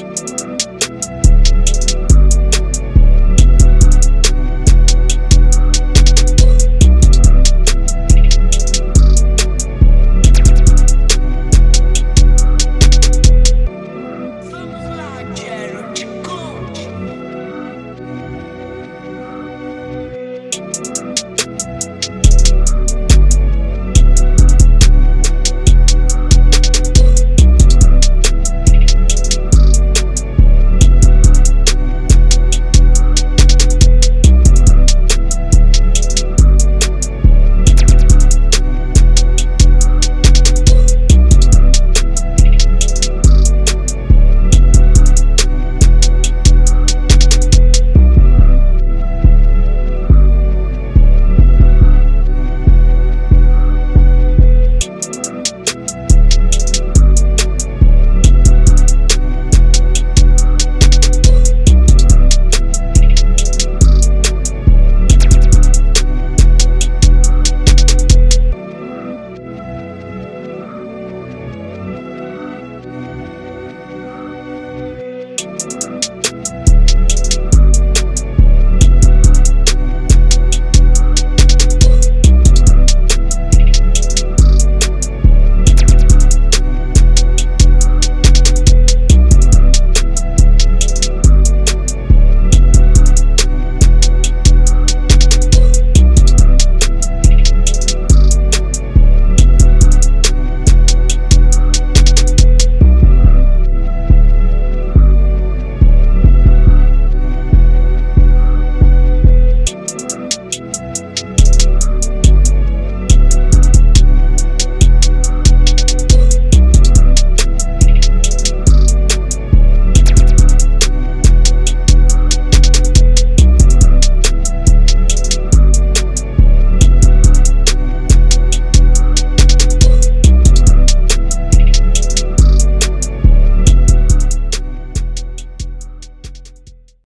Música